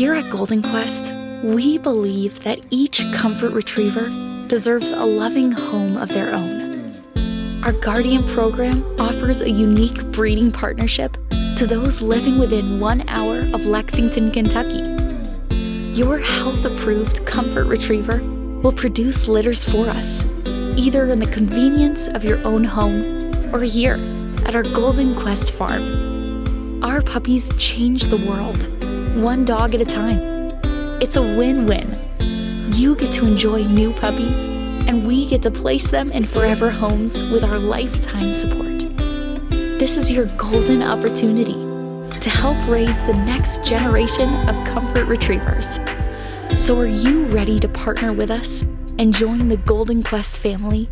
Here at Golden Quest, we believe that each comfort retriever deserves a loving home of their own. Our Guardian program offers a unique breeding partnership to those living within one hour of Lexington, Kentucky. Your health approved comfort retriever will produce litters for us, either in the convenience of your own home or here at our Golden Quest farm. Our puppies change the world, one dog at a time. It's a win win. You get to enjoy new puppies, and we get to place them in forever homes with our lifetime support. This is your golden opportunity to help raise the next generation of comfort retrievers. So, are you ready to partner with us and join the Golden Quest family